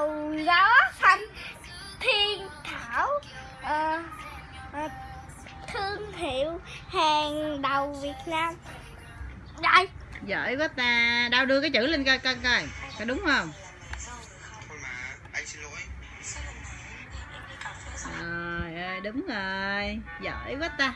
đầu gió xanh thiên thảo ờ, ờ, thương hiệu hàng đầu Việt Nam. Đây. Giỏi quá ta. Đau đưa cái chữ lên coi coi coi. Có đúng không? Trời ơi đúng rồi. Giỏi quá ta.